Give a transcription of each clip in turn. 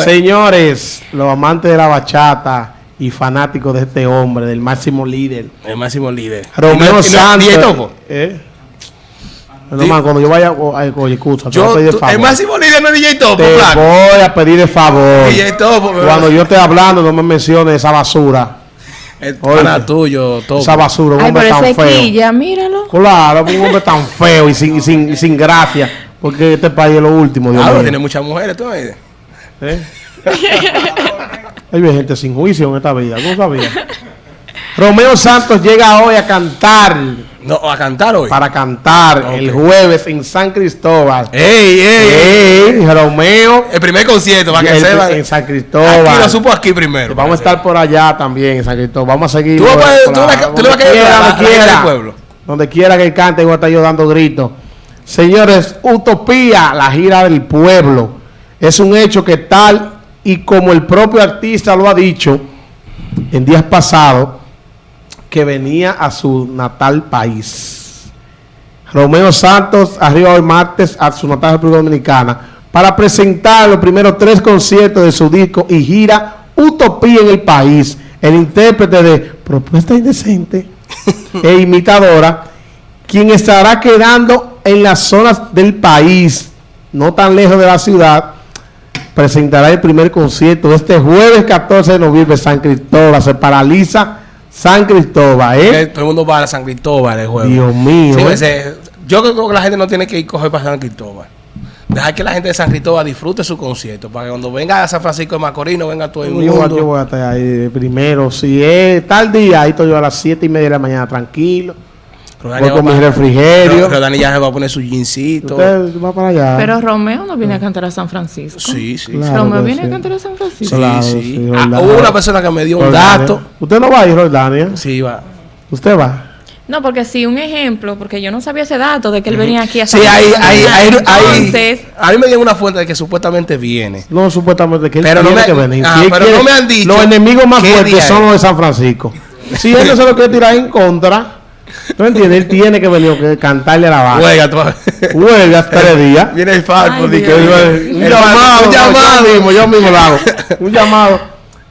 Señores, los amantes de la bachata y fanáticos de este hombre, del máximo líder. El máximo líder. Romeo ¿Y Santos. Topo? ¿Eh? No, man, cuando yo vaya, oye, escucha, te voy a pedir tú- favor. el máximo líder no es DJ Topo, Te flaco. voy a pedir el favor. DJ Topo, Cuando yo esté hablando, no me menciones esa basura. El Oye. pana tuyo, Topo. Esa basura, un Ay, hombre pero tan feo. quilla, míralo. Claro, un hombre tan feo y sin, y sin, y sin gracia. Porque este país es lo último, Dios Ah, mío. tiene muchas mujeres, tú dices. ¿Eh? Hay gente sin juicio en esta vida, ¿no sabía? Romeo Santos llega hoy a cantar, No, a cantar hoy. para cantar el jueves en San Cristóbal. ¡Ey, ey! Ey, Romeo El primer concierto, para que el- sepa. en San Aquí Cristóbal. lo supo aquí primero. Vamos a estar por allá también en San Cristóbal. Vamos a seguir. Tú le vas a caer donde a la gente quiera, del pueblo. Donde quiera que él cante, voy a estar yo dando gritos. Señores, Utopía, la gira del pueblo. Es un hecho que tal y como el propio artista lo ha dicho en días pasados, que venía a su natal país. Romeo Santos arriba hoy martes a su natal República Dominicana para presentar los primeros tres conciertos de su disco y gira Utopía en el país. El intérprete de Propuesta Indecente e Imitadora, quien estará quedando en las zonas del país, no tan lejos de la ciudad, presentará el primer concierto este jueves 14 de noviembre San Cristóbal. Se paraliza San Cristóbal, ¿eh? Todo el mundo va a San Cristóbal el jueves. Dios mío. Sí, ¿eh? ese- yo creo que la gente no tiene que ir coger para San Cristóbal. Dejar que la gente de San Cristóbal disfrute su concierto. Para que cuando venga a San Francisco de Macorís no venga todo el Yo, mundo. yo voy a estar ahí primero. Si es tal día, ahí estoy yo a las 7 y media de la mañana, tranquilo. Rodani Voy con va mi refrigerio. Rodani ya se va a poner su jeansito. Usted va para allá. Pero Romeo no viene a cantar a San Francisco. Sí, sí. Claro Romeo viene sí. a cantar a San Francisco. Sí, Claro, sí. sí, Ah, hubo una persona que me dio un dato. Usted no va a ir, Roldania. Sí, va. Usted va. No, porque sí, un ejemplo, porque yo no sabía ese dato de que él venía aquí a Sí, San hay, hay, hay, hay- Entonces, A mí me dio una fuente de que supuestamente viene. No, supuestamente que él Pero no tiene me- que venir. ah, Si pero quiere- no me han dicho Los enemigos más fuertes son los de San Francisco. Si él no se lo quiere tirar en contra, ¿tú entiendes? Él tiene que venir que cantarle a la. Juega, tú. Huelga tres días. Viene el Falco. Un el llamado, un llamado. Yo mismo, yo mismo lo hago. Un llamado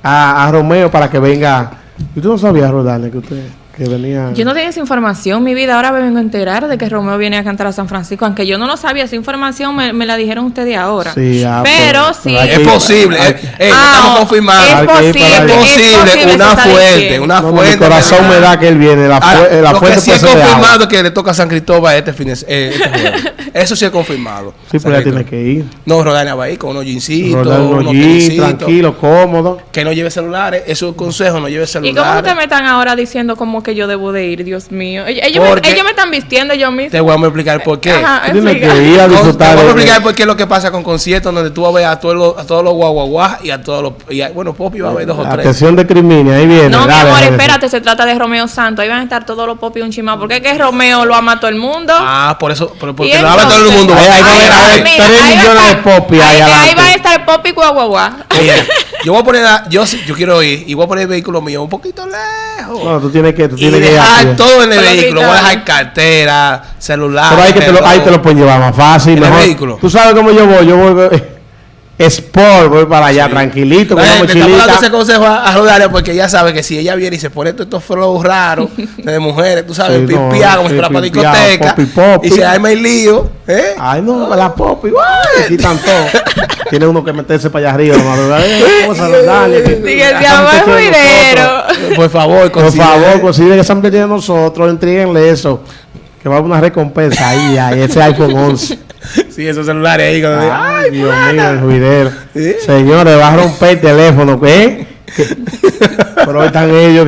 a, a Romeo para que venga. ¿Y tú no sabías, Rodane, que usted que venía? yo no tenía esa información, mi vida. Ahora me vengo a enterar de que Romeo viene a cantar a San Francisco. Aunque yo no lo sabía, esa información me, me la dijeron ustedes ahora. Sí, ah, pero sí. Es posible. Ah, estamos confirmando. Es posible. Es una fuente, diciendo. una No, no, fuente. mi corazón me da que él viene. La, fue- la lo fuente que sí es confirmado que le toca a San Cristóbal este fin de eh, este. Eso sí es confirmado. Sí, pero ya tiene que ir. No, Rodania va a ir con unos jeansitos, unos jeans, tranquilo, cómodo. Que no lleve celulares. Eso es un consejo, no lleve ¿Y cómo celulares. ustedes me están ahora diciendo como que yo debo de ir, Dios mío? Ellos, ellos me, Porque- ellos me están vistiendo yo mismo. Te voy a explicar por qué. Ajá, Tú tienes explica. que ir a disfrutar. te voy a explicar por qué es lo que pasa con conciertos donde tú vas a ver a todos los, a todos los guaguaguas y a todos los... Y a- bueno, Popi va a ver dos o tres. Atención de Crimini, ahí viene. No, mi dale, amor, dale. espérate, se trata de Romeo Santos. Ahí van a estar todos los popis un chimado. Porque es que Romeo lo ama a todo el mundo. Ah, por eso, pero porque lo habla todo el mundo. Ahí- ahí va a haber- Ay, ahí- mira, tres ahí va millones a de estar- popis ahí ahí, ahí adelante. va a estar popi guaguaguá. Mira, yo voy a poner, a- yo, sí- yo quiero ir y voy a poner el vehículo mío un poquito lejos. No, tú tienes que, tú y tienes que dejar todo en el Pero vehículo. Voy a dejar cartera, celular. Pero ahí, que te lo, ahí te lo pueden llevar más fácil. ¿En el mejor. vehículo? Tú sabes cómo yo voy. Yo voy Sport, voy para allá, tranquilito, con una Bueno, te estamos dando ese consejo a, porque ella sabe que si ella viene y se pone todos estos flows raros de mujeres, tú sabes, Sí, no, pipiá, como si fuera para discoteca, popi, popi. y se arma el lío, ¿eh? Ay, no, la pop, igual. Aquí están todos. Tiene uno que meterse para allá arriba. Por favor, Por considere- favor, consideren que San de nosotros, entríguenle eso. Que va a haber una recompensa ahí, ahí, ese iPhone 11. Sí, esos celulares ahí. diga, Ay, Dios mío, el juidero. ¿Sí? Señores, va a romper el teléfono, ¿qué? Que- Pero hoy están ellos.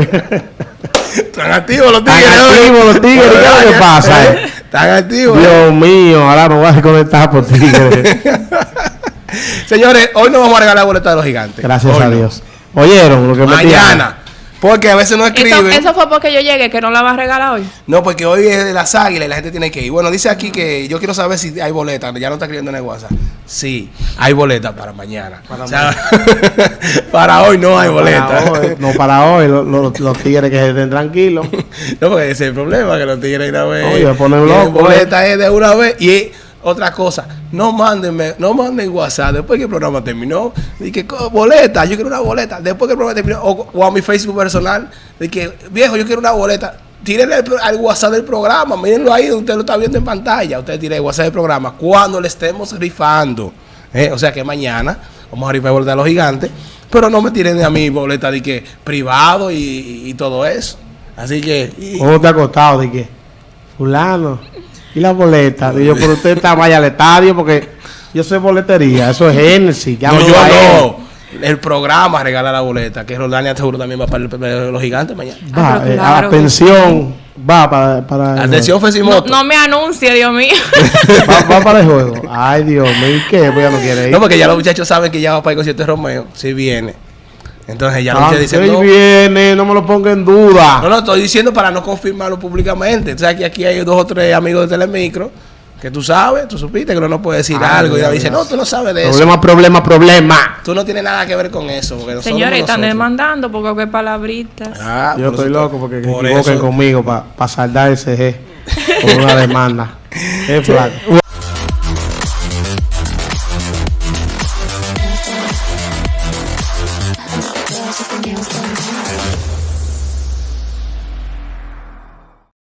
Están activos los Están tigres. hoy. activos los tigres, ¿qué es lo que pasa, eh? Están activos. eh. Dios mío, ahora me voy a desconectar por tigres. Señores, hoy no vamos a regalar boletas de los gigantes. Gracias Hoy a no. Dios. ¿Oyeron lo que me Mañana. Porque a veces no Eso, escriben. eso fue porque yo llegué, que no la va a regalar hoy. No, porque hoy es de las águilas y la gente tiene que ir. Bueno, dice aquí que yo quiero saber si hay boletas. Ya no está escribiendo en el WhatsApp. Sí, hay boletas para mañana. Para O sea, para hoy no hay Para boletas. hoy, no, para hoy, lo- lo- los tigres que estén tranquilos. no, porque ese es el problema, que los tigres de una vez. Oye, ponen loco, boletas es de una vez. Y otra cosa, no mándenme, no manden WhatsApp después que el programa terminó. De que boleta, yo quiero una boleta. Después que el programa terminó, o, a mi Facebook personal, de que viejo, yo quiero una boleta. Tírenle al, WhatsApp del programa, mírenlo ahí, usted lo está viendo en pantalla. Usted tire el WhatsApp del programa cuando le estemos rifando. Eh, O sea que mañana vamos a rifar boleta a los gigantes, pero no me tiren a mi boleta de que privado y, y- todo eso. Así que. ¿Cómo te ha costado? De que, fulano, y la boleta. Digo, pero usted está vaya al estadio porque yo soy boletería, eso es Genesis. no, llámalo yo a él. no. El programa regala la boleta, que Rolania seguro también va para, el- para los gigantes mañana. Va, Ah, pero eh, claro que atención, va para, para Atención, No, no me anuncie, Dios mío. va, va para el juego. Ay, Dios mío, ¿y qué? Pues ya no quiere ir. No, porque ya los muchachos saben que ya va para el concierto de Romeo, si viene. Entonces ya dicen, él no, viene, no me lo ponga en duda. no, no, estoy diciendo para no confirmarlo públicamente. O sea, que aquí hay dos o tres amigos de Telemicro que tú sabes, tú supiste que uno no puede decir Ay, algo. Y dice, no, tú no sabes de eso. problema, problema, problema. Tú no tienes nada que ver con eso. Porque nosotros Señores, están demandando porque qué palabritas. Ah, Yo por estoy eso- loco porque se por equivoquen eso- conmigo para saldar ese G con una demanda. Es flaco.